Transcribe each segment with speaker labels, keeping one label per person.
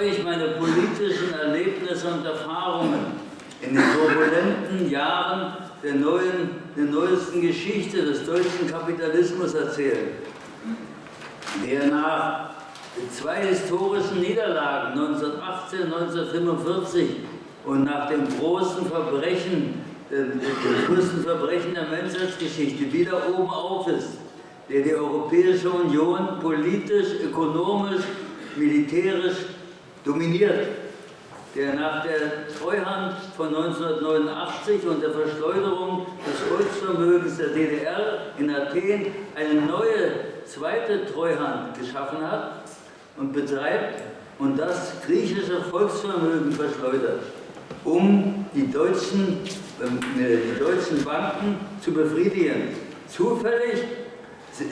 Speaker 1: euch meine politischen Erlebnisse und Erfahrungen in den turbulenten Jahren der, neuen, der neuesten Geschichte des deutschen Kapitalismus erzählen, der nach zwei historischen Niederlagen 1918 und 1945 und nach dem großen Verbrechen, dem größten Verbrechen der Menschheitsgeschichte wieder oben auf ist, der die Europäische Union politisch, ökonomisch, militärisch dominiert der nach der Treuhand von 1989 und der Verschleuderung des Volksvermögens der DDR in Athen eine neue zweite Treuhand geschaffen hat und betreibt und das griechische Volksvermögen verschleudert, um die deutschen, äh, die deutschen Banken zu befriedigen. Zufällig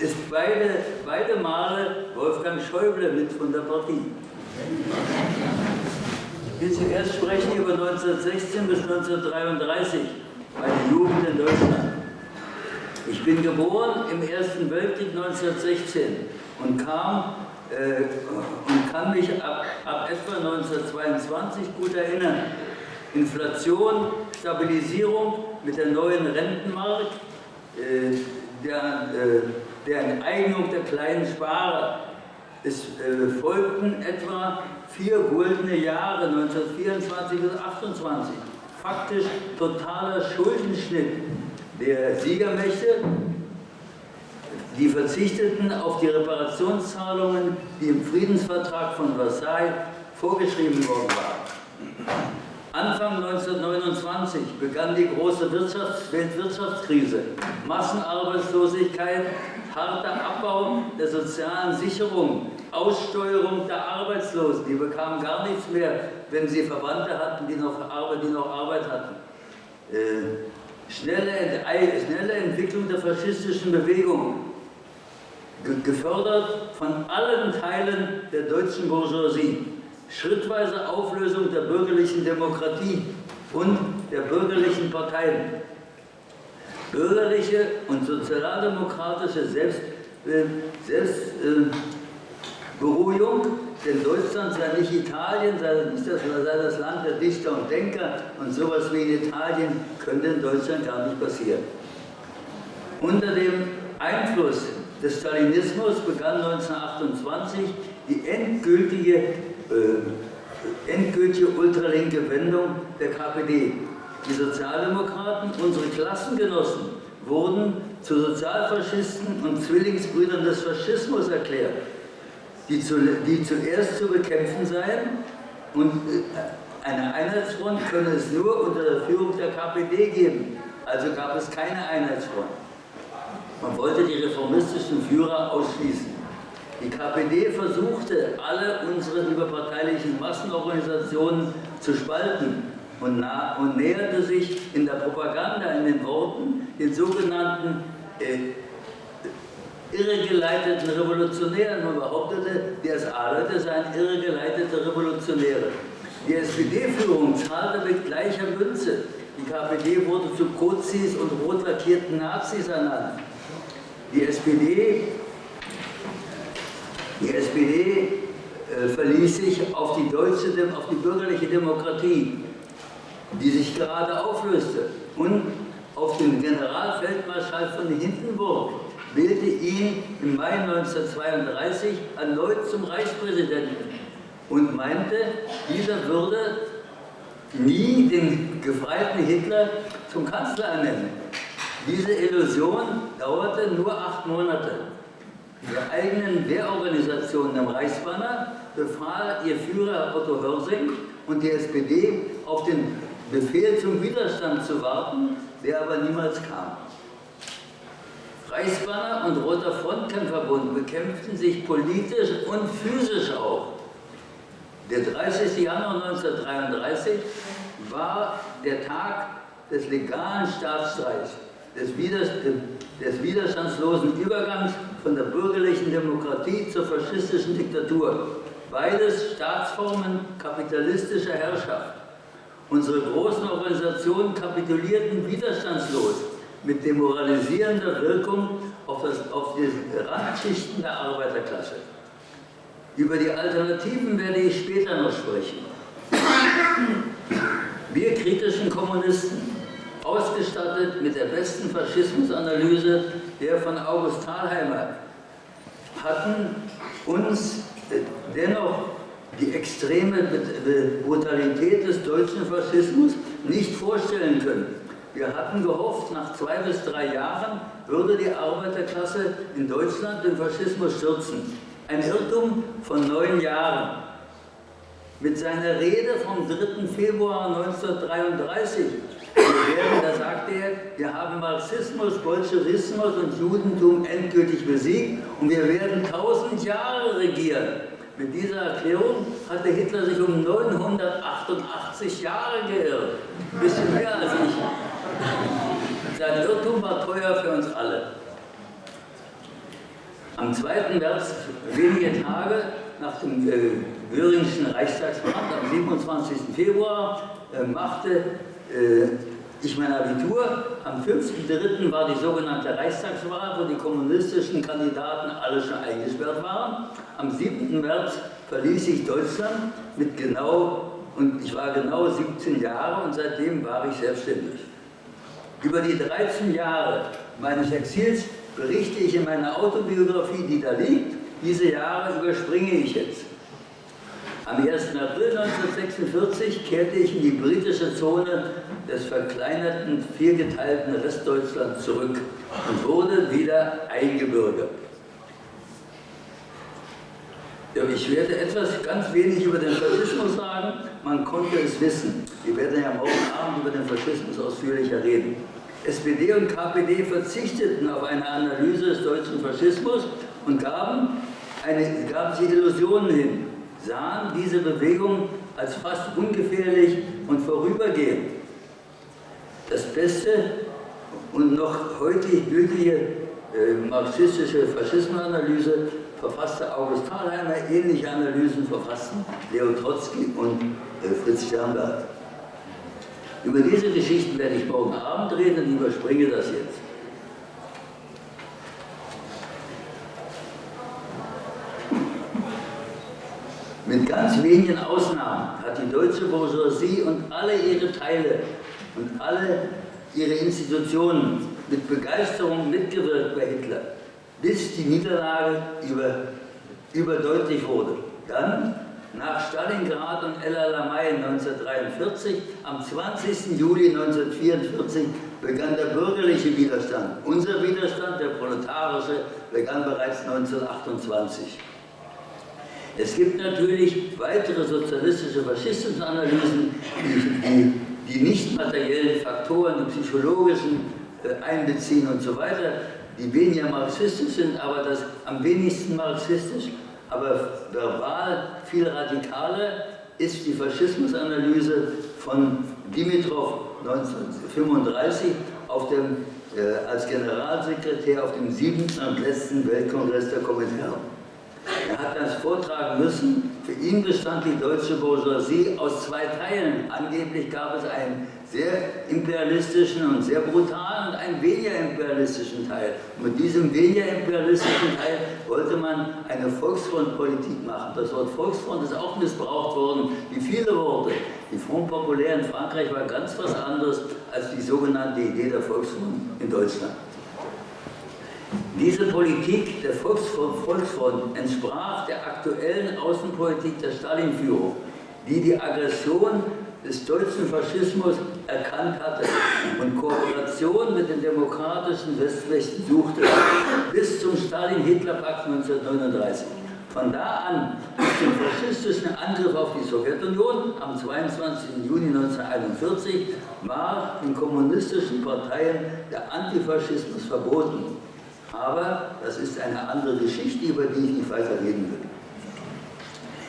Speaker 1: ist beide, beide Male Wolfgang Schäuble mit von der Partie. Ich will zuerst sprechen über 1916 bis 1933, meine Jugend in Deutschland. Ich bin geboren im Ersten Weltkrieg 1916 und kam äh, und kann mich ab, ab etwa 1922 gut erinnern. Inflation, Stabilisierung mit der neuen Rentenmarkt, äh, der, äh, der Enteignung der kleinen Sparer. Es äh, folgten etwa vier goldene Jahre, 1924 bis 1928. Faktisch totaler Schuldenschnitt der Siegermächte, die verzichteten auf die Reparationszahlungen, die im Friedensvertrag von Versailles vorgeschrieben worden waren. Anfang 1929 begann die große Wirtschafts Weltwirtschaftskrise. Massenarbeitslosigkeit, harter Abbau der sozialen Sicherung, Aussteuerung der Arbeitslosen. Die bekamen gar nichts mehr, wenn sie Verwandte hatten, die noch Arbeit, die noch Arbeit hatten. Äh, schnelle, schnelle Entwicklung der faschistischen Bewegung, gefördert von allen Teilen der deutschen Bourgeoisie schrittweise Auflösung der bürgerlichen Demokratie und der bürgerlichen Parteien. Bürgerliche und sozialdemokratische Selbst, äh, Selbstberuhigung, äh, denn Deutschland sei nicht Italien, sei nicht das, sei das Land der Dichter und Denker und sowas wie in Italien könnte in Deutschland gar nicht passieren. Unter dem Einfluss des Stalinismus begann 1928 die endgültige äh, endgültige ultralinke Wendung der KPD. Die Sozialdemokraten, unsere Klassengenossen, wurden zu Sozialfaschisten und Zwillingsbrüdern des Faschismus erklärt, die, zu, die zuerst zu bekämpfen seien und äh, eine Einheitsfront könne es nur unter der Führung der KPD geben. Also gab es keine Einheitsfront. Man wollte die reformistischen Führer ausschließen. Die KPD versuchte, alle unsere überparteilichen Massenorganisationen zu spalten und, und, näherte sich in der Propaganda, in den Worten, den sogenannten äh, irregeleiteten Revolutionären. Man behauptete, die SA-Leute seien irregeleitete Revolutionäre. Die SPD-Führung zahlte mit gleicher Münze. Die KPD wurde zu Kozis und rot lackierten Nazis ernannt. Die SPD die SPD äh, verließ sich auf die, deutsche, auf die bürgerliche Demokratie, die sich gerade auflöste, und auf den Generalfeldmarschall von Hindenburg, wählte ihn im Mai 1932 erneut zum Reichspräsidenten und meinte, dieser würde nie den gefreiten Hitler zum Kanzler ernennen. Diese Illusion dauerte nur acht Monate der eigenen Wehrorganisation, dem Reichsbanner, befahl ihr Führer Otto Hörsing und die SPD auf den Befehl zum Widerstand zu warten, der aber niemals kam. Reichsbanner und Roter Frontkämpferbund bekämpften sich politisch und physisch auch. Der 30. Januar 1933 war der Tag des legalen Staatsstreichs des, des widerstandslosen Übergangs von der bürgerlichen Demokratie zur faschistischen Diktatur. Beides Staatsformen kapitalistischer Herrschaft. Unsere großen Organisationen kapitulierten widerstandslos mit demoralisierender Wirkung auf, das, auf die Randschichten der Arbeiterklasse. Über die Alternativen werde ich später noch sprechen. Wir kritischen Kommunisten, ausgestattet mit der besten Faschismusanalyse der von August Thalheimer, hatten uns dennoch die extreme Brutalität des deutschen Faschismus nicht vorstellen können. Wir hatten gehofft, nach zwei bis drei Jahren würde die Arbeiterklasse in Deutschland den Faschismus stürzen. Ein Irrtum von neun Jahren. Mit seiner Rede vom 3. Februar 1933, werden, da sagte er, wir haben Marxismus, Bolschewismus und Judentum endgültig besiegt und wir werden tausend Jahre regieren. Mit dieser Erklärung hatte Hitler sich um 988 Jahre geirrt. Ein bisschen mehr als ich. Sein Irrtum war teuer für uns alle. Am 2. März, wenige Tage nach dem äh, Göringschen Reichstagsbrand, am 27. Februar, äh, machte äh, ich mein Abitur. Am 5.3. war die sogenannte Reichstagswahl, wo die kommunistischen Kandidaten alle schon eingesperrt waren. Am 7. März verließ ich Deutschland mit genau, und ich war genau 17 Jahre und seitdem war ich selbstständig. Über die 13 Jahre meines Exils berichte ich in meiner Autobiografie, die da liegt. Diese Jahre überspringe ich jetzt. Am 1. April 1946 kehrte ich in die britische Zone des verkleinerten, viergeteilten Restdeutschlands zurück und wurde wieder eingebürgert. Ich werde etwas ganz wenig über den Faschismus sagen, man konnte es wissen. Wir werden ja morgen Abend über den Faschismus ausführlicher reden. SPD und KPD verzichteten auf eine Analyse des deutschen Faschismus und gaben, eine, gaben sie Illusionen hin, sahen diese Bewegung als fast ungefährlich und vorübergehend. Das beste und noch heute gültige äh, marxistische Faschismusanalyse verfasste August Thalheimer, ähnliche Analysen verfassten Leo Trotzki und äh, Fritz Sternberg. Über diese Geschichten werde ich morgen Abend reden und überspringe das jetzt. Wenigen Ausnahmen hat die deutsche Bourgeoisie und alle ihre Teile und alle ihre Institutionen mit Begeisterung mitgewirkt bei Hitler, bis die Niederlage über, überdeutlich wurde. Dann, nach Stalingrad und El Alamein 1943, am 20. Juli 1944 begann der bürgerliche Widerstand. Unser Widerstand, der proletarische, begann bereits 1928. Es gibt natürlich weitere sozialistische Faschismusanalysen, die, die nicht materiellen Faktoren, die psychologischen äh, einbeziehen und so weiter, die weniger marxistisch sind, aber das am wenigsten marxistisch, aber verbal viel radikaler ist die Faschismusanalyse von Dimitrov 1935 auf dem, äh, als Generalsekretär auf dem siebten und letzten Weltkongress der Kommentare. Er hat das vortragen müssen. Für ihn bestand die deutsche Bourgeoisie aus zwei Teilen. Angeblich gab es einen sehr imperialistischen und sehr brutalen und einen weniger imperialistischen Teil. Und mit diesem weniger imperialistischen Teil wollte man eine Volksfrontpolitik machen. Das Wort Volksfront ist auch missbraucht worden, wie viele Worte. Die Front Populaire in Frankreich war ganz was anderes als die sogenannte Idee der Volksfront in Deutschland. Diese Politik der Volksfront entsprach der aktuellen Außenpolitik der Stalin-Führung, die die Aggression des deutschen Faschismus erkannt hatte und Kooperation mit den demokratischen Westmächten suchte, bis zum Stalin-Hitler-Pakt 1939. Von da an bis zum faschistischen Angriff auf die Sowjetunion am 22. Juni 1941 war den kommunistischen Parteien der Antifaschismus verboten. Aber das ist eine andere Geschichte, über die ich nicht weiter reden will.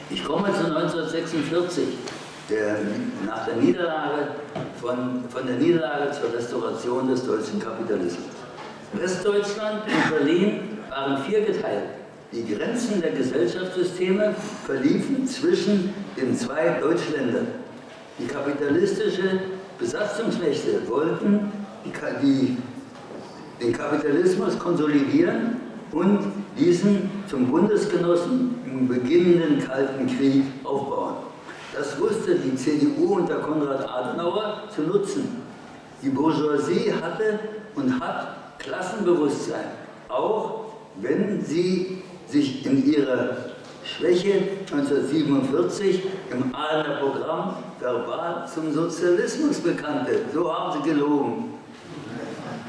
Speaker 1: Ich komme zu 1946, der, nach der Niederlage, von, von der Niederlage zur Restauration des deutschen Kapitalismus. Westdeutschland und Berlin waren viergeteilt. Die Grenzen der Gesellschaftssysteme verliefen zwischen den zwei Deutschländern. Die kapitalistische Besatzungsmächte wollten die, die den Kapitalismus konsolidieren und diesen zum Bundesgenossen im beginnenden Kalten Krieg aufbauen. Das wusste die CDU unter Konrad Adenauer zu nutzen. Die Bourgeoisie hatte und hat Klassenbewusstsein, auch wenn sie sich in ihrer Schwäche 1947 im Ahlener Programm verbal zum Sozialismus bekannte. So haben sie gelogen.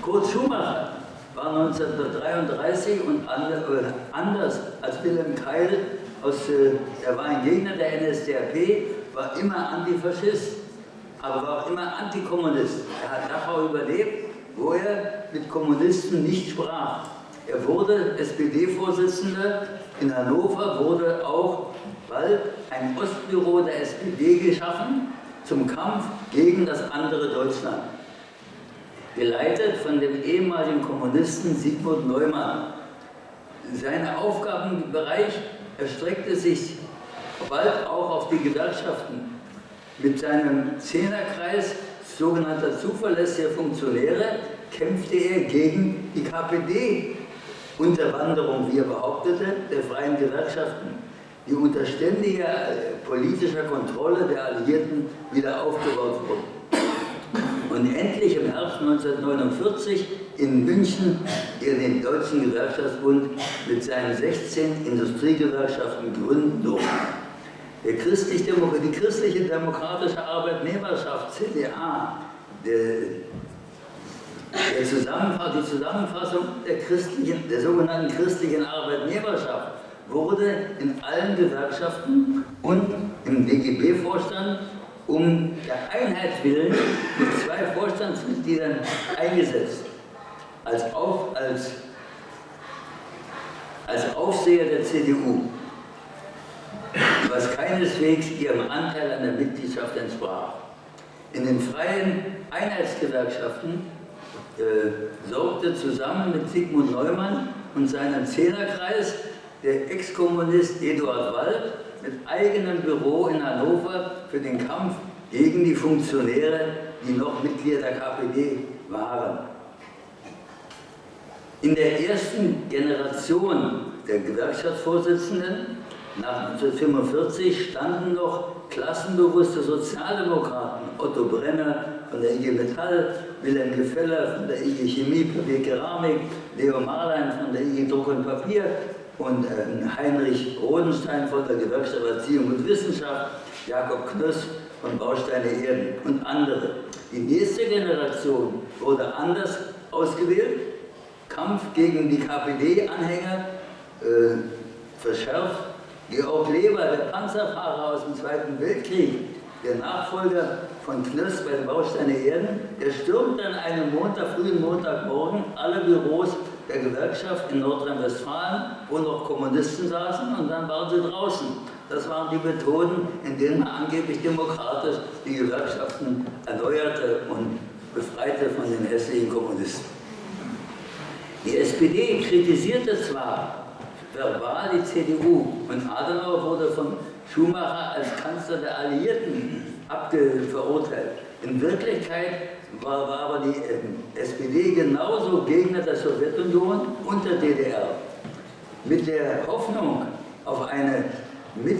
Speaker 1: Kurt Schumacher war 1933 und äh, anders als Wilhelm Keil, aus, äh, er war ein Gegner der NSDAP, war immer Antifaschist, aber war auch immer Antikommunist. Er hat Dachau überlebt, wo er mit Kommunisten nicht sprach. Er wurde SPD-Vorsitzender. In Hannover wurde auch bald ein Ostbüro der SPD geschaffen zum Kampf gegen das andere Deutschland. Geleitet von dem ehemaligen Kommunisten Sigmund Neumann. Sein Aufgabenbereich erstreckte sich bald auch auf die Gewerkschaften. Mit seinem Zehnerkreis sogenannter zuverlässiger Funktionäre kämpfte er gegen die KPD-Unterwanderung, wie er behauptete, der freien Gewerkschaften, die unter ständiger äh, politischer Kontrolle der Alliierten wieder aufgebaut wurden. Und endlich im Herbst 1949 in München den Deutschen Gewerkschaftsbund mit seinen 16 Industriegewerkschaften gründen durfte. Christlich die christliche demokratische Arbeitnehmerschaft, CDA, der, der Zusammenfass, die Zusammenfassung der, christlichen, der sogenannten christlichen Arbeitnehmerschaft wurde in allen Gewerkschaften und im DGB-Vorstand um der Einheit willen mit zwei Vorstandsmitgliedern eingesetzt. Als, auf, als, als Aufseher der CDU was keineswegs ihrem Anteil an der Mitgliedschaft entsprach. In den freien Einheitsgewerkschaften äh, sorgte zusammen mit Sigmund Neumann und seinem Zehnerkreis der Ex-Kommunist Eduard Wald mit eigenem Büro in Hannover für den Kampf gegen die Funktionäre, die noch Mitglieder der KPD waren. In der ersten Generation der Gewerkschaftsvorsitzenden nach 1945 standen noch klassenbewusste Sozialdemokraten, Otto Brenner von der IG Metall, Wilhelm Gefeller von der IG Chemie, Papier Keramik, Leo Marlein von der IG Druck und Papier und äh, Heinrich Rodenstein von der Gewerkschaft Erziehung und Wissenschaft, Jakob Knöss von Bausteine Erden und andere. Die nächste Generation wurde anders ausgewählt, Kampf gegen die KPD-Anhänger äh, verschärft. Georg Leber, der Panzerfahrer aus dem Zweiten Weltkrieg, der Nachfolger von Knöss bei den Bausteine Erden, der stürmt dann einen Montag, frühen Montagmorgen. Alle Büros der Gewerkschaft in Nordrhein-Westfalen, wo noch Kommunisten saßen, und dann waren sie draußen. Das waren die Methoden, in denen man angeblich demokratisch die Gewerkschaften erneuerte und befreite von den hässlichen Kommunisten. Die SPD kritisierte zwar verbal die CDU. Und Adenauer wurde von Schumacher als Kanzler der Alliierten verurteilt. In Wirklichkeit war, war aber die äh, SPD genauso Gegner der Sowjetunion und der DDR. Mit der Hoffnung auf eine Mit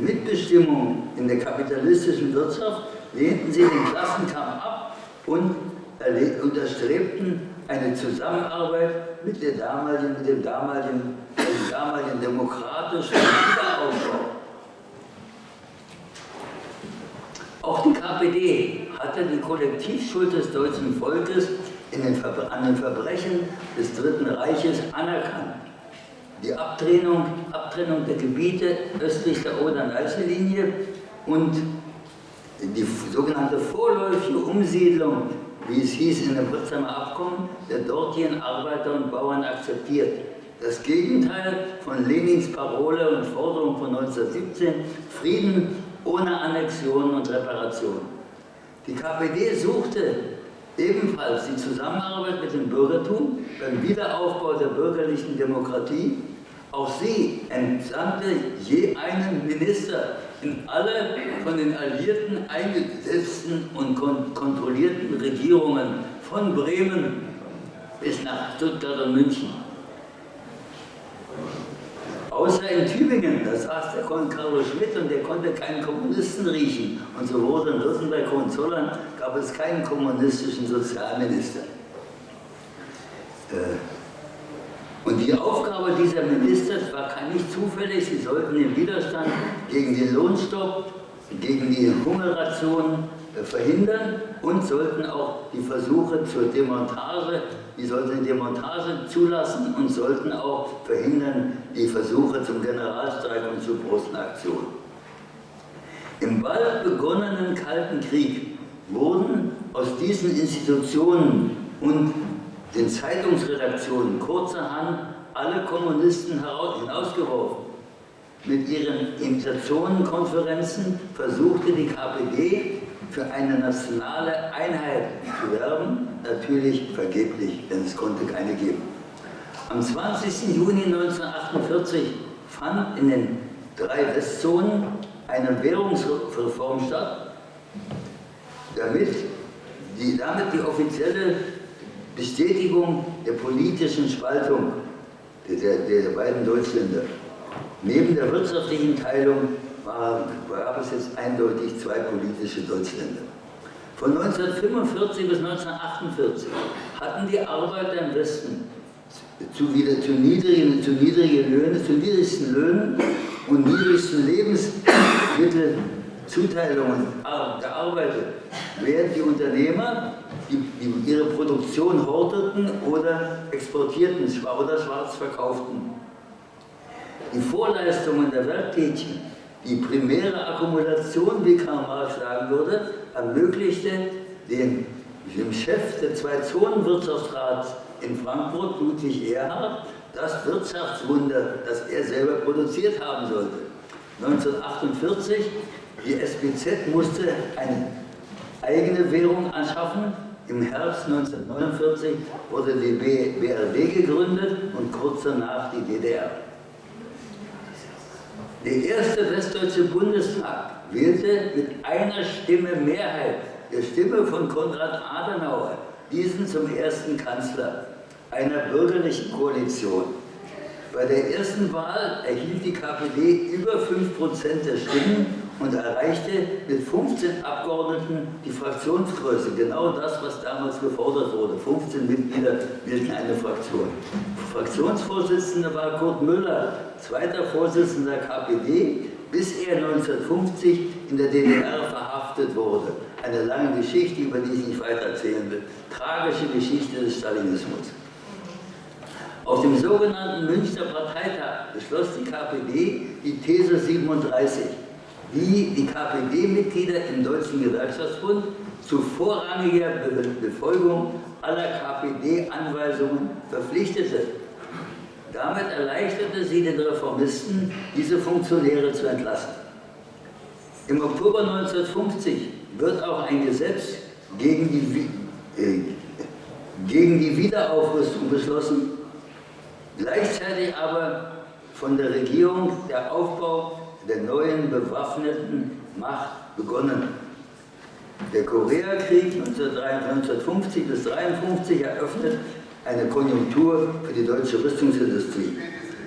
Speaker 1: Mitbestimmung in der kapitalistischen Wirtschaft lehnten sie den Klassenkampf ab und unterstrebten eine Zusammenarbeit mit, der damaligen, mit dem damaligen, dem damaligen demokratischen Wiederaufbau. Auch die KPD hatte die Kollektivschuld des deutschen Volkes den an den Verbrechen des Dritten Reiches anerkannt. Die Abtrennung, Abtrennung der Gebiete östlich der Oder-Neiße-Linie und die sogenannte vorläufige Umsiedlung wie es hieß in dem Potsdamer Abkommen, der dortigen Arbeiter und Bauern akzeptiert. Das Gegenteil von Lenins Parole und Forderung von 1917, Frieden ohne Annexion und Reparation. Die KPD suchte ebenfalls die Zusammenarbeit mit dem Bürgertum beim Wiederaufbau der bürgerlichen Demokratie. Auch sie entsandte je einen Minister in alle von den Alliierten eingesetzten und kon kontrollierten Regierungen von Bremen bis nach Stuttgart und München. Außer in Tübingen, da saß der Carlo Schmidt und der konnte keinen Kommunisten riechen. Und so wurde in Württemberg Hohenzollern gab es keinen kommunistischen Sozialminister. Äh, und die Aufgabe dieser Minister war nicht zufällig, sie sollten den Widerstand gegen den Lohnstopp, gegen die Hungerration verhindern und sollten auch die Versuche zur Demontage, die sollten die Demontage zulassen und sollten auch verhindern die Versuche zum Generalstreik und zu großen Aktionen. Im bald begonnenen Kalten Krieg wurden aus diesen Institutionen und den Zeitungsredaktionen kurzerhand alle Kommunisten hinausgeworfen. Mit ihren Imitationenkonferenzen versuchte die KPD für eine nationale Einheit zu werben, natürlich vergeblich, denn es konnte keine geben. Am 20. Juni 1948 fand in den drei Westzonen eine Währungsreform statt, damit die, damit die offizielle Bestätigung der politischen Spaltung der, der, der beiden Deutschländer. Neben der wirtschaftlichen Teilung war, gab es jetzt eindeutig zwei politische Deutschländer. Von 1945 bis 1948 hatten die Arbeiter im Westen zu, wieder zu niedrigen, zu niedrigen Löhnen, zu niedrigsten Löhnen und niedrigsten Lebensmittelzuteilungen gearbeitet, während die Unternehmer die, die ihre Produktion horteten oder exportierten oder schwarz verkauften. Die Vorleistungen der Werktätigen die primäre Akkumulation, wie Karl Marx sagen würde, ermöglichte dem, dem Chef des Zwei-Zonen-Wirtschaftsrats in Frankfurt, Ludwig Erhard, das Wirtschaftswunder, das er selber produziert haben sollte. 1948, die SBZ musste eine eigene Währung anschaffen. Im Herbst 1949 wurde die BRD gegründet und kurz danach die DDR. Der erste Westdeutsche Bundestag wählte mit einer Stimme Mehrheit, der Stimme von Konrad Adenauer, diesen zum ersten Kanzler einer bürgerlichen Koalition. Bei der ersten Wahl erhielt die KPD über 5% der Stimmen und erreichte mit 15 Abgeordneten die Fraktionsgröße. Genau das, was damals gefordert wurde. 15 Mitglieder bilden eine Fraktion. Fraktionsvorsitzender war Kurt Müller, zweiter Vorsitzender der KPD, bis er 1950 in der DDR verhaftet wurde. Eine lange Geschichte, über die ich nicht weiter erzählen will. Tragische Geschichte des Stalinismus. Auf dem sogenannten Münchner Parteitag beschloss die KPD die These 37 wie die KPD-Mitglieder im Deutschen Gewerkschaftsbund zu vorrangiger Befolgung aller KPD-Anweisungen verpflichtete. Damit erleichterte sie den Reformisten, diese Funktionäre zu entlassen. Im Oktober 1950 wird auch ein Gesetz gegen die, äh, gegen die Wiederaufrüstung beschlossen, gleichzeitig aber von der Regierung der Aufbau der neuen bewaffneten Macht begonnen. Der Koreakrieg 1950 bis 1953 eröffnet eine Konjunktur für die deutsche Rüstungsindustrie.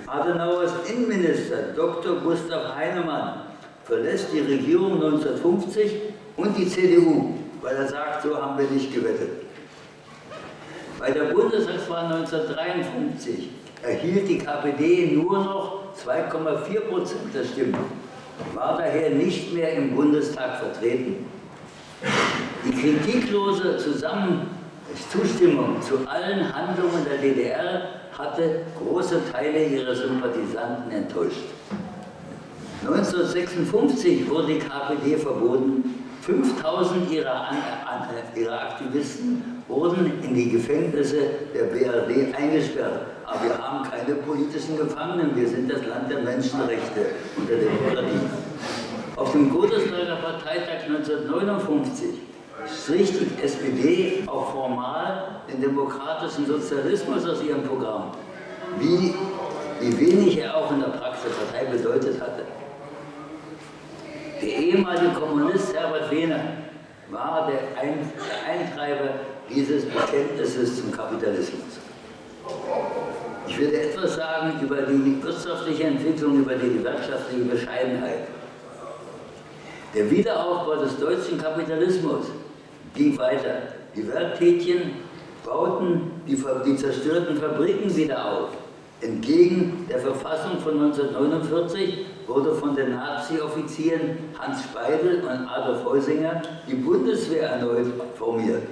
Speaker 1: Adenauers Innenminister Dr. Gustav Heinemann verlässt die Regierung 1950 und die CDU, weil er sagt, so haben wir nicht gewettet. Bei der Bundestagswahl 1953 erhielt die KPD nur noch 2,4 Prozent der Stimmen, war daher nicht mehr im Bundestag vertreten. Die kritiklose Zusammen Zustimmung zu allen Handlungen der DDR hatte große Teile ihrer Sympathisanten enttäuscht. 1956 wurde die KPD verboten. 5000 ihrer, ihrer Aktivisten wurden in die Gefängnisse der BRD eingesperrt. Aber wir haben keine politischen Gefangenen, wir sind das Land der Menschenrechte und der Demokratie. Auf dem Godesberger Parteitag 1959 strich die SPD auch formal den demokratischen Sozialismus aus ihrem Programm, wie, wie wenig er auch in der Praxis Partei bedeutet hatte. Der ehemalige Kommunist Herbert Wehner war der Eintreiber dieses Bekenntnisses zum Kapitalismus. Ich werde etwas sagen über die wirtschaftliche Entwicklung, über die gewerkschaftliche Bescheidenheit. Der Wiederaufbau des deutschen Kapitalismus ging weiter. Die Werktätchen bauten die, die zerstörten Fabriken wieder auf. Entgegen der Verfassung von 1949 wurde von den Nazi-Offizieren Hans Speidel und Adolf Heusinger die Bundeswehr erneut formiert.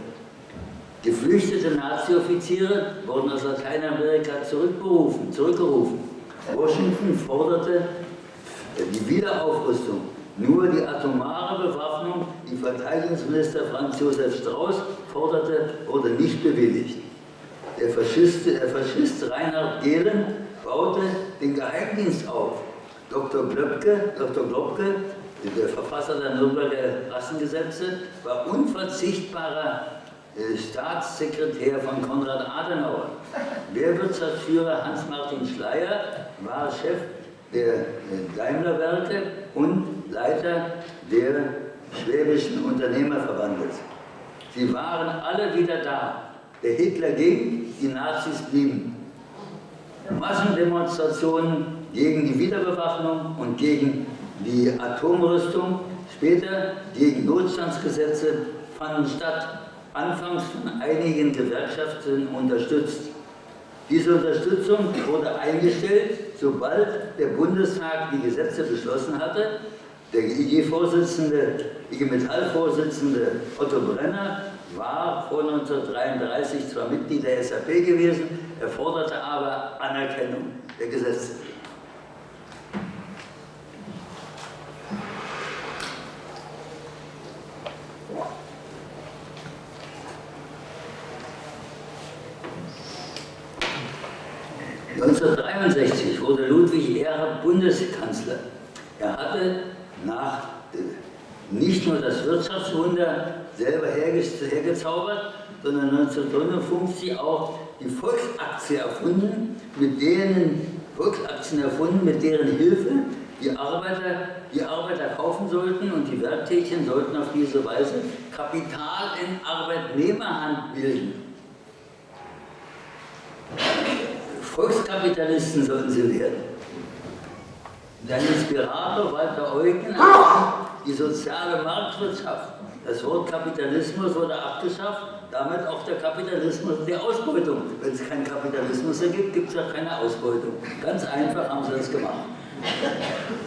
Speaker 1: Geflüchtete Nazi-Offiziere wurden aus Lateinamerika zurückberufen, zurückgerufen. Washington forderte die Wiederaufrüstung. Nur die atomare Bewaffnung, die Verteidigungsminister Franz Josef Strauß forderte, wurde nicht bewilligt. Der Faschist, der Faschist Reinhard Gehlen baute den Geheimdienst auf. Dr. Glöbke, Dr. Globke, der Verfasser der Nürnberger Rassengesetze, war unverzichtbarer Staatssekretär von Konrad Adenauer. Wehrwirtschaftsführer Hans-Martin Schleier war Chef der äh, Daimlerwerke und Leiter der Schwäbischen Unternehmerverbandes. Sie waren alle wieder da. Der Hitler ging, die Nazis blieben. Massendemonstrationen gegen die Wiederbewaffnung und gegen die Atomrüstung, später gegen Notstandsgesetze fanden statt, anfangs von einigen Gewerkschaften unterstützt. Diese Unterstützung wurde eingestellt, sobald der Bundestag die Gesetze beschlossen hatte. Der IG-Vorsitzende, IG Metall-Vorsitzende Otto Brenner war vor 1933 zwar Mitglied der SAP gewesen, er forderte aber Anerkennung der Gesetze. 1963 wurde Bundeskanzler. Er hatte nach äh, nicht nur das Wirtschaftswunder selber hergezaubert, sondern 1959 auch die Volksaktie erfunden, mit denen Volksaktien erfunden, mit deren Hilfe die Arbeiter, die Arbeiter kaufen sollten und die Werktätchen sollten auf diese Weise Kapital in Arbeitnehmerhand bilden. Volkskapitalisten sollten sie werden. Sein Inspirator Walter Eugen die soziale Marktwirtschaft. Das Wort Kapitalismus wurde abgeschafft, damit auch der Kapitalismus und die Ausbeutung. Wenn es keinen Kapitalismus ergibt, gibt es auch keine Ausbeutung. Ganz einfach haben sie das gemacht.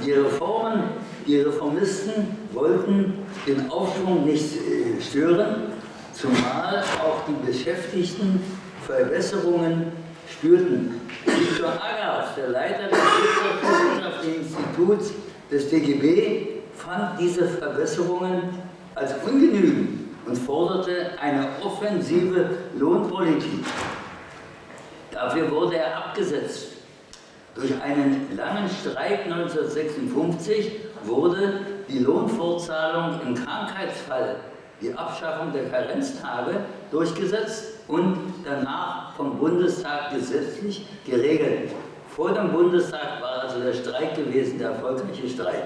Speaker 1: Die Reformen, die Reformisten wollten den Aufschwung nicht äh, stören, zumal auch die Beschäftigten Verbesserungen spürten. Viktor Agarth, der Leiter des Wirtschaftswissenschaftlichen Instituts des DGB, fand diese Verbesserungen als ungenügend und forderte eine offensive Lohnpolitik. Dafür wurde er abgesetzt. Durch einen langen Streik 1956 wurde die Lohnfortzahlung im Krankheitsfall, die Abschaffung der Karenztage durchgesetzt und danach vom Bundestag gesetzlich geregelt. Vor dem Bundestag war also der Streik gewesen, der erfolgreiche Streik.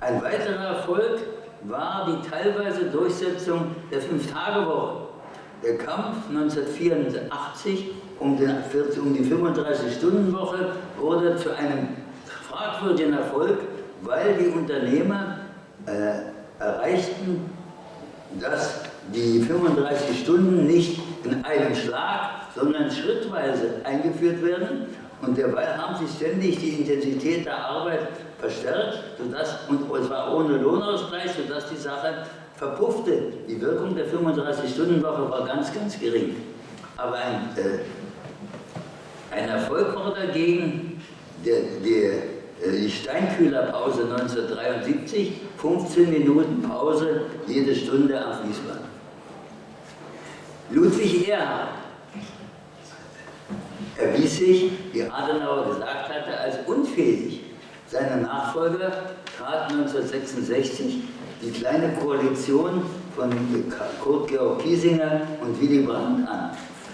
Speaker 1: Ein weiterer Erfolg war die teilweise Durchsetzung der Fünf-Tage-Woche. Der Kampf 1984 um, die 35-Stunden-Woche wurde zu einem fragwürdigen Erfolg, weil die Unternehmer äh, erreichten, dass die 35 Stunden nicht in einem Schlag, sondern schrittweise eingeführt werden. Und derweil haben sie ständig die Intensität der Arbeit verstärkt, sodass, und zwar ohne Lohnausgleich, sodass die Sache verpuffte. Die Wirkung der 35-Stunden-Woche war ganz, ganz gering. Aber ein, äh, ein Erfolg war dagegen der, der, äh, die Steinkühlerpause 1973, 15 Minuten Pause jede Stunde am Fließband. Ludwig Erhard erwies sich, wie Adenauer gesagt hatte, als unfähig. Seine Nachfolger trat 1966 die kleine Koalition von Kurt Georg Kiesinger und Willy Brandt an.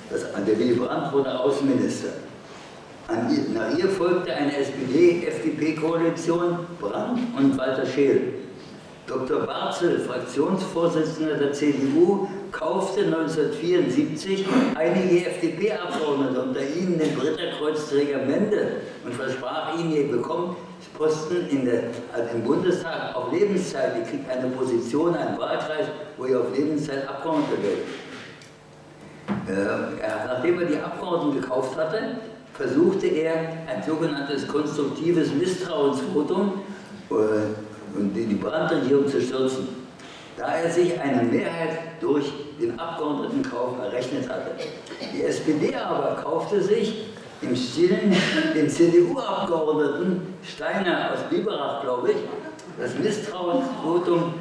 Speaker 1: Das, der Willy Brandt wurde Außenminister. An, nach ihr folgte eine SPD-FDP-Koalition, Brandt und Walter Scheel. Dr. Barzel, Fraktionsvorsitzender der CDU, kaufte 1974 einige FDP-Abgeordnete, unter ihnen den Ritterkreuzträger Mende, und versprach ihnen, ihr bekommt Posten in der, also im Bundestag auf Lebenszeit, ihr kriegt eine Position, einen Wahlkreis, wo ihr auf Lebenszeit Abgeordneter werdet. Äh, nachdem er die Abgeordneten gekauft hatte, versuchte er ein sogenanntes konstruktives Misstrauensvotum äh, die Brandregierung zu stürzen, da er sich eine Mehrheit durch den Abgeordnetenkauf errechnet hatte. Die SPD aber kaufte sich im Stillen den CDU-Abgeordneten Steiner aus Biberach, glaube ich, das Misstrauensvotum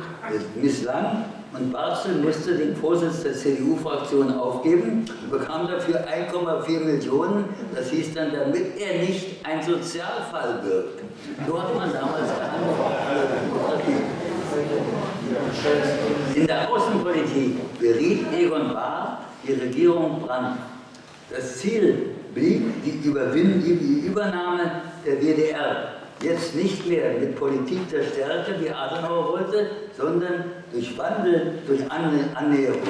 Speaker 1: misslang und Barzel musste den Vorsitz der CDU-Fraktion aufgeben und bekam dafür 1,4 Millionen. Das hieß dann, damit er nicht ein Sozialfall wird. So hat man damals gehandelt. In der Außenpolitik beriet Egon Bahr die Regierung Brandt. Das Ziel blieb die, die Übernahme der DDR. Jetzt nicht mehr mit Politik der Stärke, wie Adenauer wollte, sondern durch Wandel, durch Annäherung.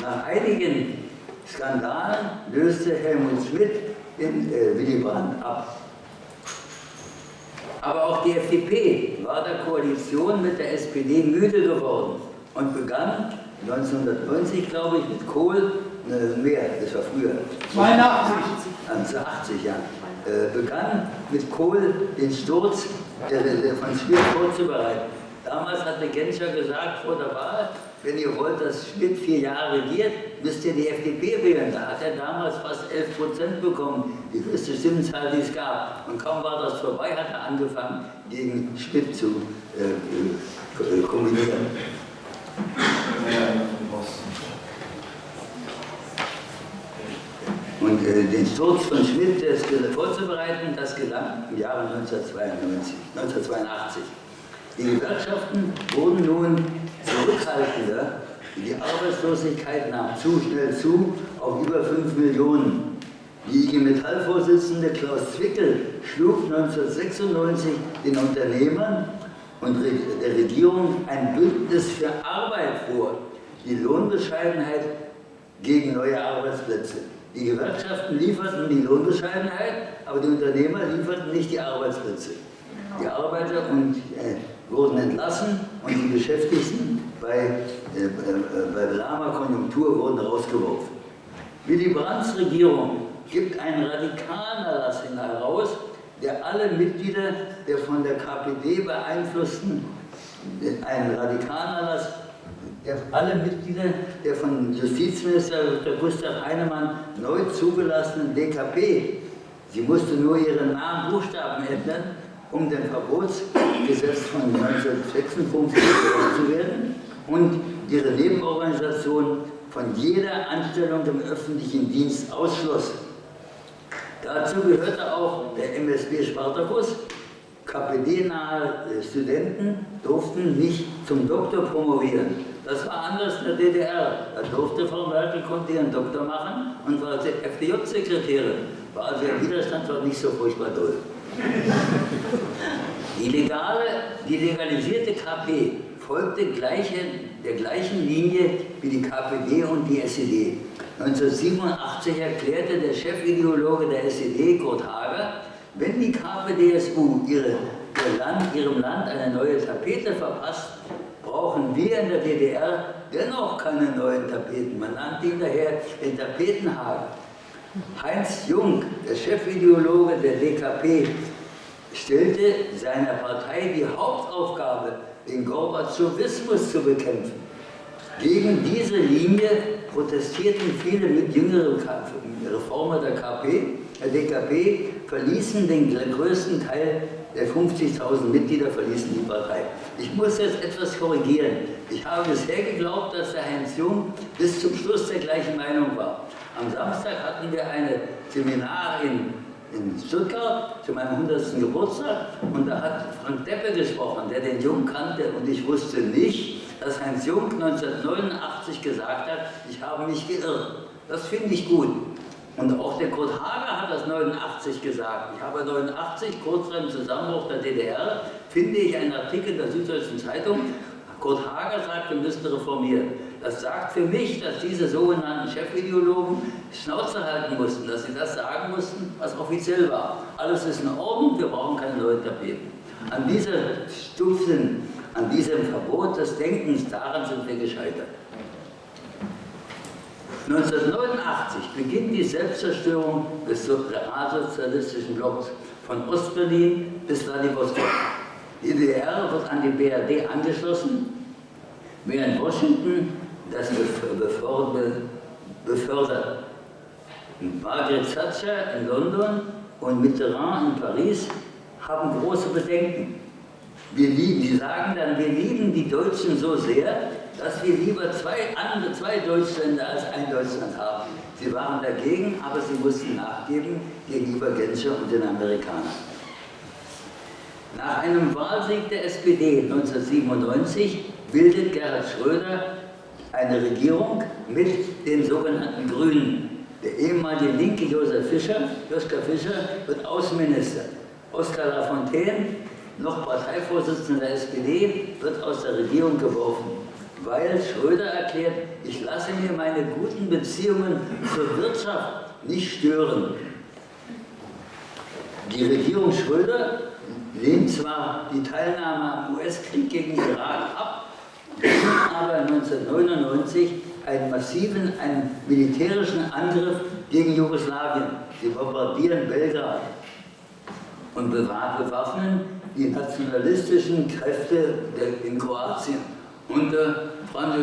Speaker 1: Nach einigen Skandalen löste Helmut Schmidt den äh, Willy Brandt ab. Aber auch die FDP war der Koalition mit der SPD müde geworden und begann 1990, glaube ich, mit Kohl, äh, mehr, das war früher.
Speaker 2: 82.
Speaker 1: 1980, ja. Äh, begann mit Kohl den Sturz der, der von Schmidt vorzubereiten. Damals hatte Genscher gesagt vor der Wahl, wenn ihr wollt, dass Schmidt vier Jahre regiert, müsst ihr die FDP wählen. Da hat er damals fast 11 Prozent bekommen, die größte Stimmenzahl, die es gab. Und kaum war das vorbei, hat er angefangen, gegen Schmidt zu äh, äh, kombinieren. Und äh, den Sturz von Schmidt das vorzubereiten, das gelang im Jahre 1992, 1982. Die Gewerkschaften wurden nun zurückhaltender. Die Arbeitslosigkeit nahm zu schnell zu auf über 5 Millionen. Die IG Metall-Vorsitzende Klaus Zwickel schlug 1996 den Unternehmern und der Regierung ein Bündnis für Arbeit vor, die Lohnbescheidenheit gegen neue Arbeitsplätze. Die Gewerkschaften lieferten die Lohnbescheidenheit, aber die Unternehmer lieferten nicht die Arbeitsplätze. Die Arbeiter und, äh, wurden entlassen und die Beschäftigten bei, bei lahmer Konjunktur wurden rausgeworfen. Willy Brandts Regierung gibt einen Radikalerlass heraus, der alle Mitglieder der von der KPD beeinflussten, einen Radikalerlass der alle Mitglieder der von Justizminister Gustav Heinemann neu zugelassenen DKP, sie musste nur ihren Namen Buchstaben ändern, um dem Verbotsgesetz von 1956 zu werden und ihre Nebenorganisation von jeder Anstellung im öffentlichen Dienst ausschloss. Dazu gehörte auch der MSB Spartacus. KPD-nahe Studenten durften nicht zum Doktor promovieren. Das war anders in der DDR. Da durfte Frau Merkel, konnte ihren Doktor machen und war FDJ-Sekretärin. War also der Widerstand war nicht so furchtbar doll. Die, legale, die legalisierte KP folgte gleiche, der gleichen Linie wie die KPD und die SED. 1987 erklärte der Chefideologe der SED, Kurt Hager, wenn die KPDSU ihre, ihr Land, ihrem Land eine neue Tapete verpasst, brauchen wir in der DDR dennoch keine neuen Tapeten. Man nannte ihn daher den Tapetenhagen. Heinz Jung, der Chefideologe der DKP, stellte seiner Partei die Hauptaufgabe, den Gorbatschowismus zu bekämpfen. Gegen diese Linie protestierten viele mit jüngeren Reformer der KP, der DKP, verließen den größten Teil der 50.000 Mitglieder verließen die Partei. Ich muss jetzt etwas korrigieren. Ich habe bisher geglaubt, dass der Heinz Jung bis zum Schluss der gleichen Meinung war. Am Samstag hatten wir ein Seminar in, in Stuttgart zu meinem 100. Geburtstag und da hat Frank Deppe gesprochen, der den Jung kannte und ich wusste nicht, dass Heinz Jung 1989 gesagt hat, ich habe mich geirrt. Das finde ich gut. Und auch der Kurt Hager hat das 89 gesagt. Ich habe 89, kurz vor dem Zusammenbruch der DDR, finde ich einen Artikel der Süddeutschen Zeitung, Kurt Hager sagt, wir müssen reformieren. Das sagt für mich, dass diese sogenannten Chefideologen Schnauze halten mussten, dass sie das sagen mussten, was offiziell war. Alles ist in Ordnung, wir brauchen keine neuen Tapeten. An dieser Stufen, an diesem Verbot des Denkens, daran sind wir gescheitert. 1989 beginnt die Selbstzerstörung des realsozialistischen Blocks von Ostberlin bis Vladivostok. Die DDR wird an die BRD angeschlossen, während Washington das befördert. Margaret Thatcher in London und Mitterrand in Paris haben große Bedenken. Wir lieben, die sagen dann, wir lieben die Deutschen so sehr, dass wir lieber zwei, andere, zwei Deutschländer als ein Deutschland haben. Sie waren dagegen, aber sie mussten nachgeben gegenüber Genscher und den Amerikanern. Nach einem Wahlsieg der SPD 1997 bildet Gerhard Schröder eine Regierung mit den sogenannten Grünen. Der ehemalige Linke Josef Fischer, Joschka Fischer, wird Außenminister. Oskar Lafontaine, noch Parteivorsitzender der SPD, wird aus der Regierung geworfen weil Schröder erklärt, ich lasse mir meine guten Beziehungen zur Wirtschaft nicht stören. Die Regierung Schröder lehnt zwar die Teilnahme am US-Krieg gegen Irak ab, aber 1999 einen massiven, einen militärischen Angriff gegen Jugoslawien. Sie bombardieren Belgrad und bewaffnen die nationalistischen Kräfte in Kroatien unter Franz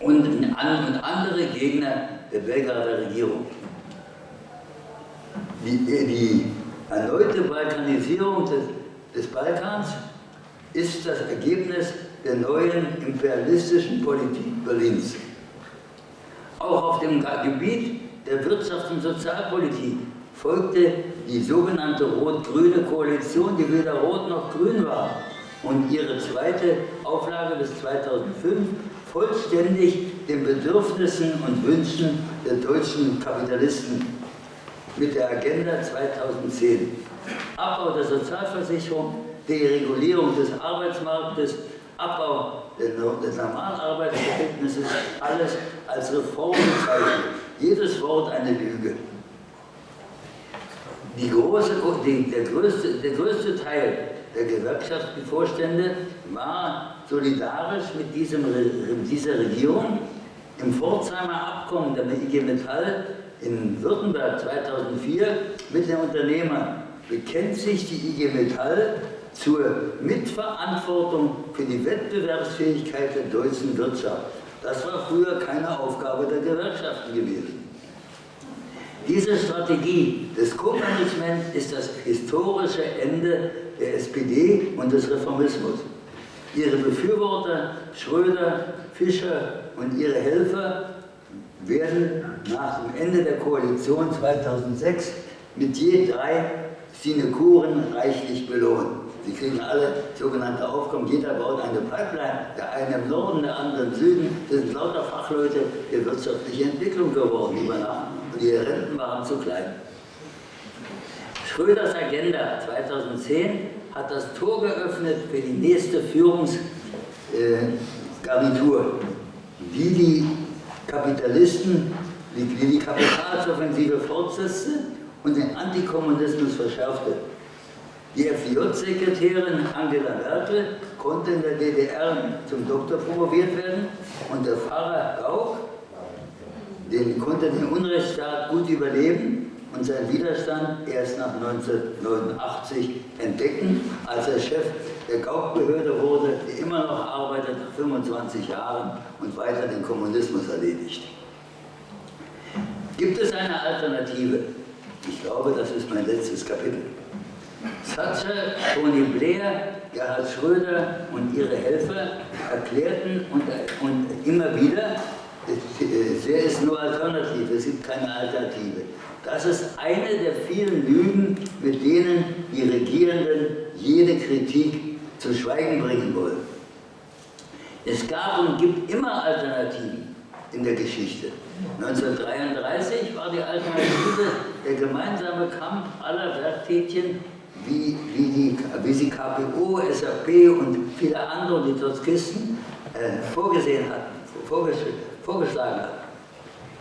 Speaker 1: und, und andere Gegner der Belgrader Regierung. Die, die erneute Balkanisierung des, des Balkans ist das Ergebnis der neuen imperialistischen Politik Berlins. Auch auf dem Gebiet der Wirtschafts- und Sozialpolitik folgte die sogenannte rot-grüne Koalition, die weder rot noch grün war, und ihre zweite Auflage bis 2005 vollständig den Bedürfnissen und Wünschen der deutschen Kapitalisten mit der Agenda 2010. Abbau der Sozialversicherung, Deregulierung des Arbeitsmarktes, Abbau des Normalarbeitsverhältnisses, alles als Reform bezeichnet. Jedes Wort eine Lüge. Große, die, der, größte, der größte Teil der Gewerkschaftsvorstände war solidarisch mit diesem, dieser Regierung. Im Pforzheimer Abkommen der IG Metall in Württemberg 2004 mit den Unternehmern bekennt sich die IG Metall zur Mitverantwortung für die Wettbewerbsfähigkeit der deutschen Wirtschaft. Das war früher keine Aufgabe der Gewerkschaften gewesen. Diese Strategie des Co-Management ist das historische Ende der SPD und des Reformismus. Ihre Befürworter, Schröder, Fischer und ihre Helfer, werden nach dem Ende der Koalition 2006 mit je drei Sinekuren reichlich belohnt. Sie kriegen alle sogenannte Aufkommen, jeder baut eine Pipeline, der eine im Norden, der andere im Süden. Das sind lauter Fachleute der wirtschaftlichen Entwicklung geworden über und ihre Renten waren zu klein. Schröders Agenda 2010 hat das Tor geöffnet für die nächste Führungsgarnitur, die die Kapitalisten, die die Kapitalsoffensive fortsetzte und den Antikommunismus verschärfte. Die FDJ-Sekretärin Angela Merkel konnte in der DDR zum Doktor promoviert werden und der Pfarrer Gauck den konnte den Unrechtsstaat gut überleben und seinen Widerstand erst nach 1989 entdecken, als er Chef der Gaukbehörde wurde, die immer noch arbeitet nach 25 Jahren und weiter den Kommunismus erledigt. Gibt es eine Alternative? Ich glaube, das ist mein letztes Kapitel. Thatcher, Tony Blair, Gerhard Schröder und ihre Helfer erklärten und, und immer wieder, Wer ist nur Alternative? Es gibt keine Alternative. Das ist eine der vielen Lügen, mit denen die Regierenden jede Kritik zu Schweigen bringen wollen. Es gab und gibt immer Alternativen in der Geschichte. 1933 war die Alternative der gemeinsame Kampf aller Werktätchen, wie, wie, die, wie sie KPO, SAP und viele andere, die Trotzkisten, äh, vorgesehen hatten, vorgeschlagen hatten.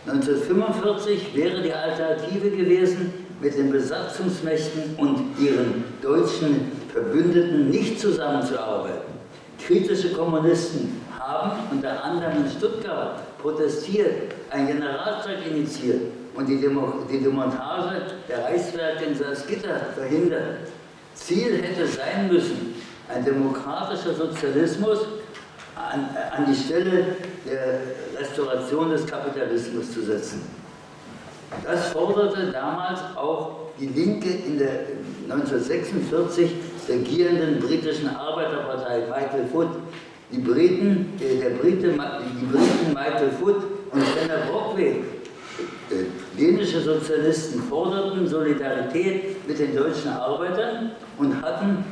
Speaker 1: 1945 wäre die Alternative gewesen, mit den Besatzungsmächten und ihren deutschen Verbündeten nicht zusammenzuarbeiten. Kritische Kommunisten haben unter anderem in Stuttgart protestiert, einen Generalstreik initiiert und die, Demo die Demontage der Reichswerke in Salzgitter verhindert. Ziel hätte sein müssen, ein demokratischer Sozialismus an, an die Stelle der Restauration des Kapitalismus zu setzen. Das forderte damals auch die Linke in der 1946 regierenden britischen Arbeiterpartei Michael Foot. Die Briten, äh, der Brite, die Briten Michael Foot und Fenner Brockway, äh, dänische Sozialisten, forderten Solidarität mit den deutschen Arbeitern und, hatten,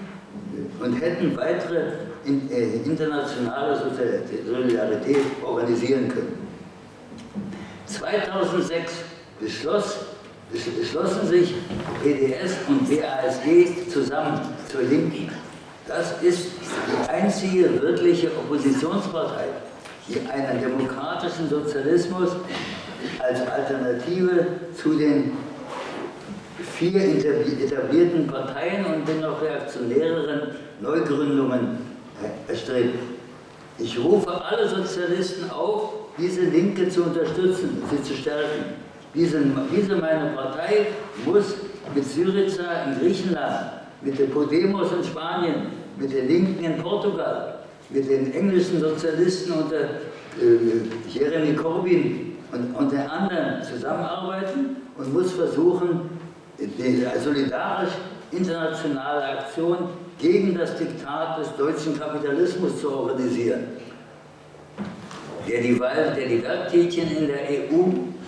Speaker 1: und hätten weitere äh, internationale Solidarität organisieren können. 2006 beschloss, beschlossen sich PDS und BASG zusammen zur Linken. Das ist die einzige wirkliche Oppositionspartei, die einen demokratischen Sozialismus als Alternative zu den vier etablierten Parteien und den noch reaktionäreren Neugründungen erstrebt. Ich rufe alle Sozialisten auf, diese Linke zu unterstützen, sie zu stärken. Diese, diese meine Partei muss mit Syriza in Griechenland, mit der Podemos in Spanien, mit den Linken in Portugal, mit den englischen Sozialisten unter äh, Jeremy Corbyn und, den anderen zusammenarbeiten und muss versuchen, solidarisch internationale Aktion gegen das Diktat des deutschen Kapitalismus zu organisieren, der die, der die in der EU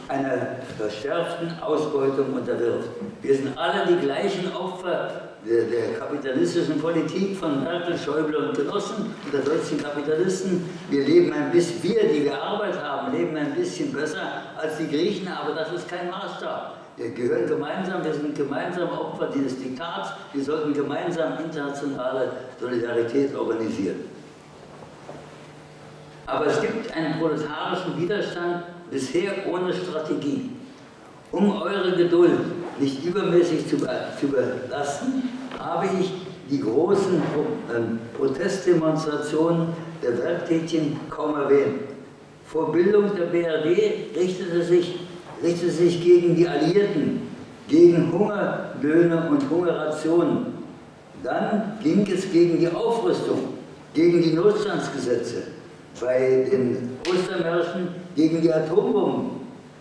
Speaker 1: einer verstärkten Ausbeutung unterwirft. Wir sind alle die gleichen Opfer der, der, kapitalistischen Politik von Merkel, Schäuble und Genossen der deutschen Kapitalisten. Wir leben ein bisschen, wir, die wir Arbeit haben, leben ein bisschen besser als die Griechen, aber das ist kein Maßstab. Wir gehören gemeinsam, wir sind gemeinsam Opfer dieses Diktats, wir sollten gemeinsam internationale Solidarität organisieren. Aber es gibt einen proletarischen Widerstand, bisher ohne Strategie. Um eure Geduld nicht übermäßig zu, zu belasten, habe ich die großen ähm, Protestdemonstrationen der Werktätigen kaum erwähnt. Vor Bildung der BRD richtete sich, richtete sich gegen die Alliierten, gegen Hungerlöhne und Hungerrationen. Dann ging es gegen die Aufrüstung, gegen die Notstandsgesetze, bei den Ostermärschen gegen die Atombomben,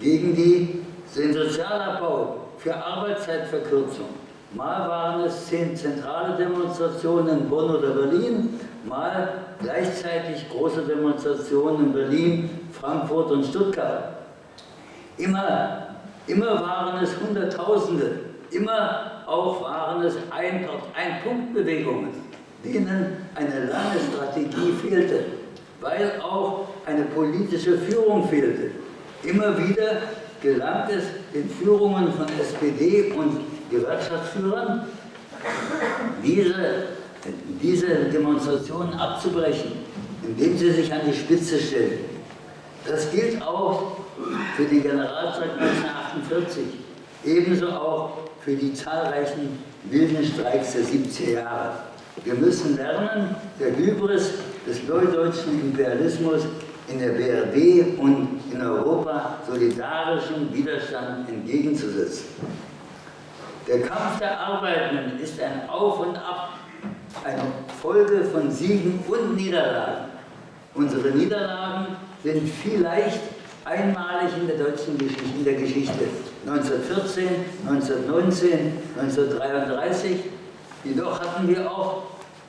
Speaker 1: gegen die, den Sozialabbau, für Arbeitszeitverkürzung. Mal waren es zehn zentrale Demonstrationen in Bonn oder Berlin, mal gleichzeitig große Demonstrationen in Berlin, Frankfurt und Stuttgart. Immer, immer waren es Hunderttausende, immer auch waren es Ein-Punkt-Bewegungen, denen eine lange Strategie fehlte weil auch eine politische Führung fehlte. Immer wieder gelang es den Führungen von SPD und Gewerkschaftsführern, diese, diese Demonstrationen abzubrechen, indem sie sich an die Spitze stellen. Das gilt auch für den Generalstreik 1948, ebenso auch für die zahlreichen wilden Streiks der 70er Jahre. Wir müssen lernen, der Hybris des neudeutschen Imperialismus in der BRD und in Europa solidarischen Widerstand entgegenzusetzen. Der Kampf der Arbeitenden ist ein Auf und Ab, eine Folge von Siegen und Niederlagen. Unsere Niederlagen sind vielleicht einmalig in der deutschen Geschichte, in der Geschichte. 1914, 1919, 1933. Jedoch hatten wir auch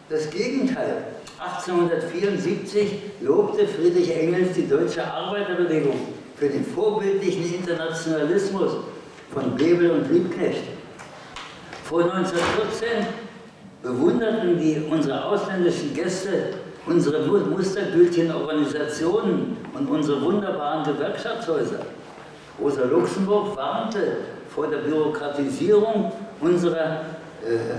Speaker 1: das Gegenteil. 1874 lobte Friedrich Engels die deutsche Arbeiterbewegung für den vorbildlichen Internationalismus von Bebel und Liebknecht. Vor 1914 bewunderten die, unsere ausländischen Gäste unsere mustergültigen Organisationen und unsere wunderbaren Gewerkschaftshäuser. Rosa Luxemburg warnte vor der Bürokratisierung unserer äh,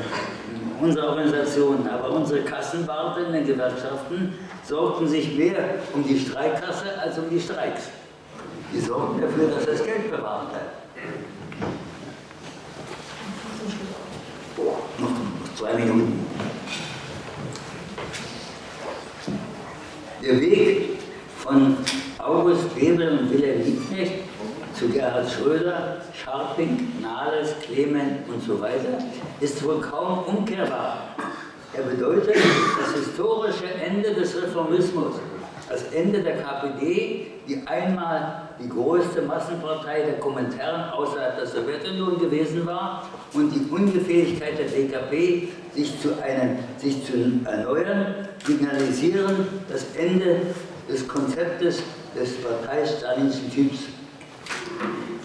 Speaker 1: unsere Organisationen, aber unsere Kassenwarte in den Gewerkschaften sorgten sich mehr um die Streikkasse als um die Streiks. Die sorgten dafür, dass das Geld bewahrt bleibt. Noch zwei Minuten. Der Weg von August Bebel und Wilhelm Liebknecht zu Gerhard Schröder, Scharping, Nahles, Clement und so weiter ist wohl kaum umkehrbar. Er bedeutet das historische Ende des Reformismus, das Ende der KPD, die einmal die größte Massenpartei der Kommentaren außerhalb der Sowjetunion gewesen war und die Ungefähigkeit der DKP, sich zu, einem, sich zu erneuern, signalisieren das Ende des Konzeptes des parteistalinischen Typs.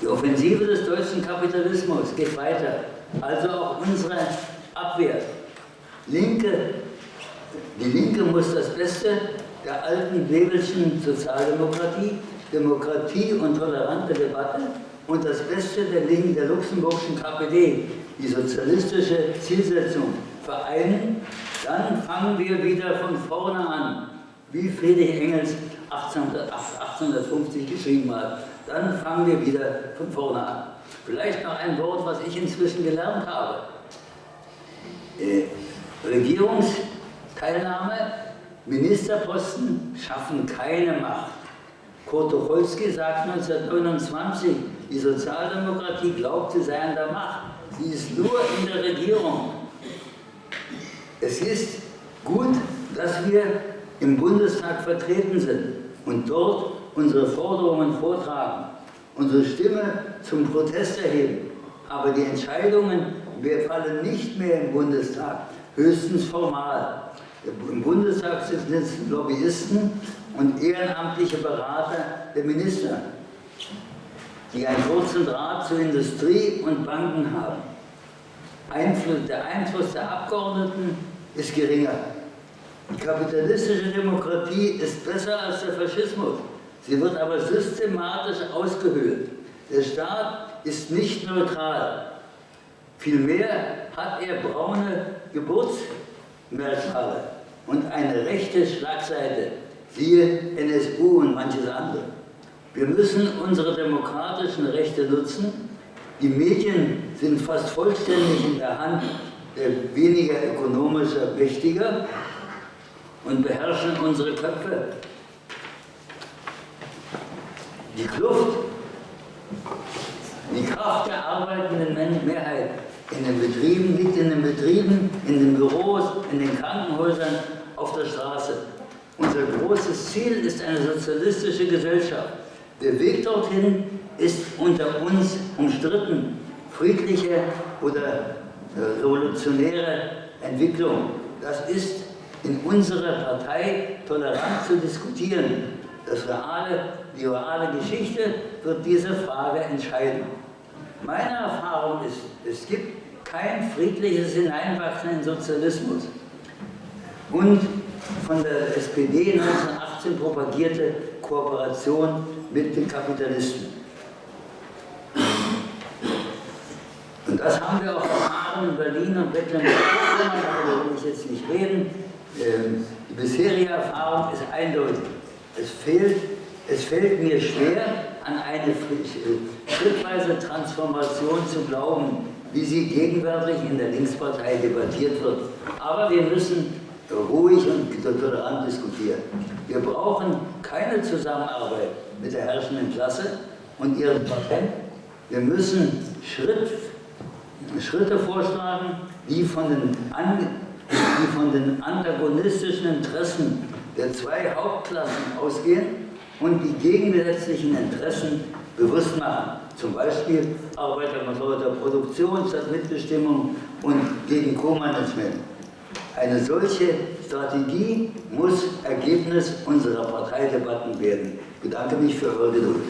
Speaker 1: Die Offensive des deutschen Kapitalismus geht weiter, also auch unsere Abwehr. Linke, die Linke muss das Beste der alten Webelschen Sozialdemokratie, Demokratie und tolerante Debatte und das Beste der Linken der luxemburgischen KPD, die sozialistische Zielsetzung vereinen, dann fangen wir wieder von vorne an, wie Friedrich Engels 1850 geschrieben hat. Dann fangen wir wieder von vorne an. Vielleicht noch ein Wort, was ich inzwischen gelernt habe. Äh, Regierungsteilnahme, Ministerposten schaffen keine Macht. Kurt Tucholsky sagt 1929, die Sozialdemokratie glaubt, sie sei an der Macht. Sie ist nur in der Regierung. Es ist gut, dass wir im Bundestag vertreten sind und dort unsere Forderungen vortragen, unsere Stimme zum Protest erheben. Aber die Entscheidungen wir fallen nicht mehr im Bundestag, höchstens formal. Im Bundestag sitzen Lobbyisten und ehrenamtliche Berater der Minister, die einen kurzen Draht zur Industrie und Banken haben. Einfluss, der Einfluss der Abgeordneten ist geringer. Die kapitalistische Demokratie ist besser als der Faschismus. Sie wird aber systematisch ausgehöhlt. Der Staat ist nicht neutral. Vielmehr hat er braune Geburtsmerkmale und eine rechte Schlagseite, siehe NSU und manches andere. Wir müssen unsere demokratischen Rechte nutzen. Die Medien sind fast vollständig in der Hand der weniger ökonomischer Mächtiger und beherrschen unsere Köpfe. Die Kluft, die Kraft der arbeitenden Mehrheit in den Betrieben liegt in den Betrieben, in den Büros, in den Krankenhäusern, auf der Straße. Unser großes Ziel ist eine sozialistische Gesellschaft. Der Weg dorthin ist unter uns umstritten. Friedliche oder äh, revolutionäre Entwicklung. Das ist in unserer Partei tolerant zu diskutieren. Das reale, die reale Geschichte wird diese Frage entscheiden. Meine Erfahrung ist, es gibt kein friedliches Hineinwachsen in Sozialismus. Und von der SPD 1918 propagierte Kooperation mit den Kapitalisten. Und das haben wir auch erfahren in Berlin und Mecklenburg-Vorpommern, darüber will ich jetzt nicht reden. Ähm, die bisherige Erfahrung ist eindeutig. Es fehlt, es fällt mir schwer, an eine äh, schrittweise Transformation zu glauben, wie sie gegenwärtig in der Linkspartei debattiert wird. Aber wir müssen ruhig und tolerant diskutieren. Wir brauchen keine Zusammenarbeit mit der herrschenden Klasse und ihren Parteien. Wir müssen Schritt, Schritte vorschlagen, die von, den, die von den antagonistischen Interessen der zwei Hauptklassen ausgehen und die gegensätzlichen Interessen bewusst machen. Zum Beispiel arbeiterkontrollierter Produktion statt Mitbestimmung und gegen Co-Management. Eine solche Strategie muss Ergebnis unserer Parteidebatten werden. Ich bedanke mich für eure Geduld.